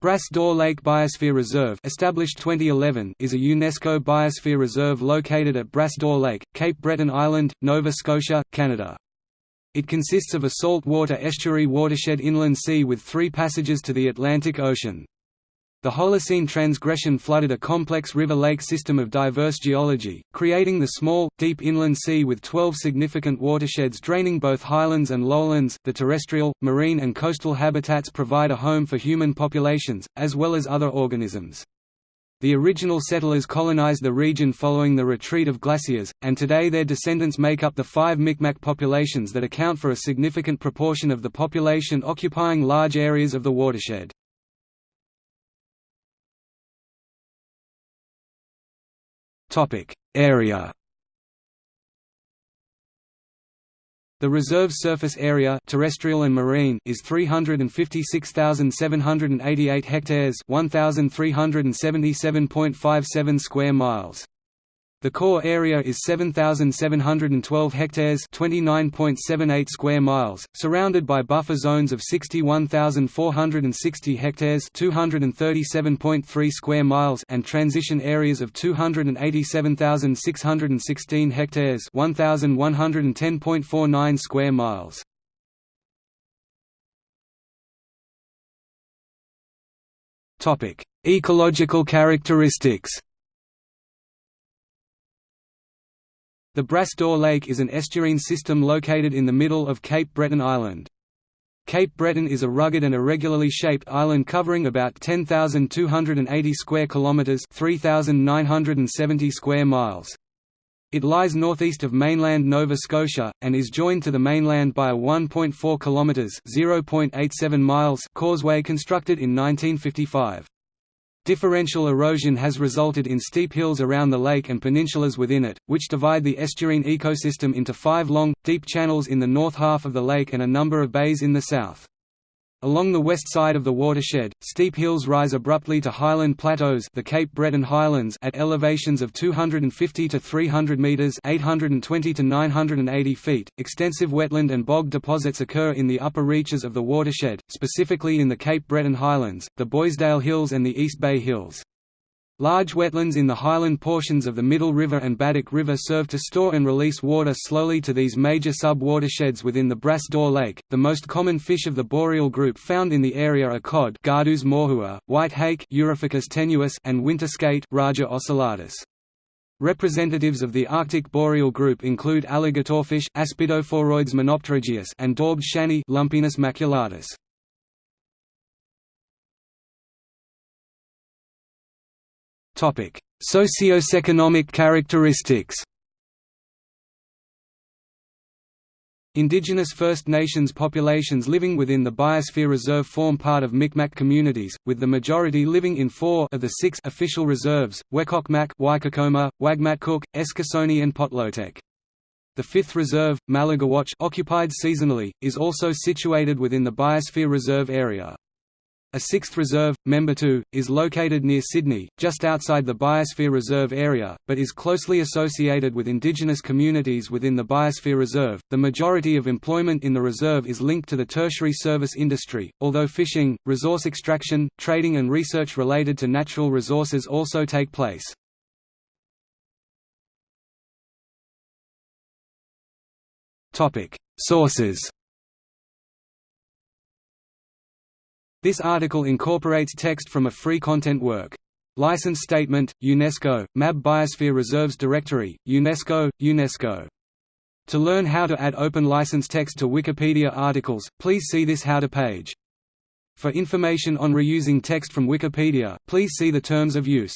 Bras d'Or Lake Biosphere Reserve established 2011 is a UNESCO Biosphere Reserve located at Bras d'Or Lake, Cape Breton Island, Nova Scotia, Canada. It consists of a saltwater estuary watershed inland sea with three passages to the Atlantic Ocean. The Holocene transgression flooded a complex river-lake system of diverse geology, creating the small, deep inland sea with 12 significant watersheds draining both highlands and lowlands. The terrestrial, marine, and coastal habitats provide a home for human populations, as well as other organisms. The original settlers colonized the region following the retreat of glaciers, and today their descendants make up the five Micmac populations that account for a significant proportion of the population occupying large areas of the watershed. Topic Area The reserve surface area terrestrial and marine is 356,788 hectares 1,377.57 square miles. The core area is 7712 hectares, 29.78 square miles, surrounded by buffer zones of 61460 hectares, 237.3 square miles and transition areas of 287616 hectares, 1110.49 square miles. Topic: Ecological characteristics. The Bras d'Or Lake is an estuarine system located in the middle of Cape Breton Island. Cape Breton is a rugged and irregularly shaped island covering about 10,280 square kilometers, 3,970 square miles. It lies northeast of mainland Nova Scotia and is joined to the mainland by a 1.4 kilometers, 0.87 miles causeway constructed in 1955. Differential erosion has resulted in steep hills around the lake and peninsulas within it, which divide the estuarine ecosystem into five long, deep channels in the north half of the lake and a number of bays in the south. Along the west side of the watershed, steep hills rise abruptly to highland plateaus the Cape Breton Highlands at elevations of 250 to 300 metres 820 to 980 feet. Extensive wetland and bog deposits occur in the upper reaches of the watershed, specifically in the Cape Breton Highlands, the Boisdale Hills and the East Bay Hills. Large wetlands in the highland portions of the Middle River and Baddeck River serve to store and release water slowly to these major sub-watersheds within the Bras d'Or Lake. The most common fish of the boreal group found in the area are cod, Gadus morhua, white hake, Urophycis tenuis, and winter skate, Raja ocellatus. Representatives of the Arctic boreal group include alligatorfish, Aspidophoroides monopterygius, and daubed shanny, Lumpinus maculatus. Socioeconomic characteristics Indigenous First Nations populations living within the Biosphere Reserve form part of Micmac communities, with the majority living in four of the six official reserves, Wekokmak, Whycocomagh, Wagmatcook, Eskasoni and Potlotek. The fifth reserve, Malagawatch occupied seasonally, is also situated within the Biosphere Reserve area. A sixth reserve, Membertou, is located near Sydney, just outside the Biosphere Reserve area, but is closely associated with indigenous communities within the Biosphere Reserve. The majority of employment in the reserve is linked to the tertiary service industry, although fishing, resource extraction, trading, and research related to natural resources also take place. Sources This article incorporates text from a free content work. License Statement, UNESCO, MAB Biosphere Reserves Directory, UNESCO, UNESCO. To learn how to add open license text to Wikipedia articles, please see this How to page. For information on reusing text from Wikipedia, please see the Terms of Use.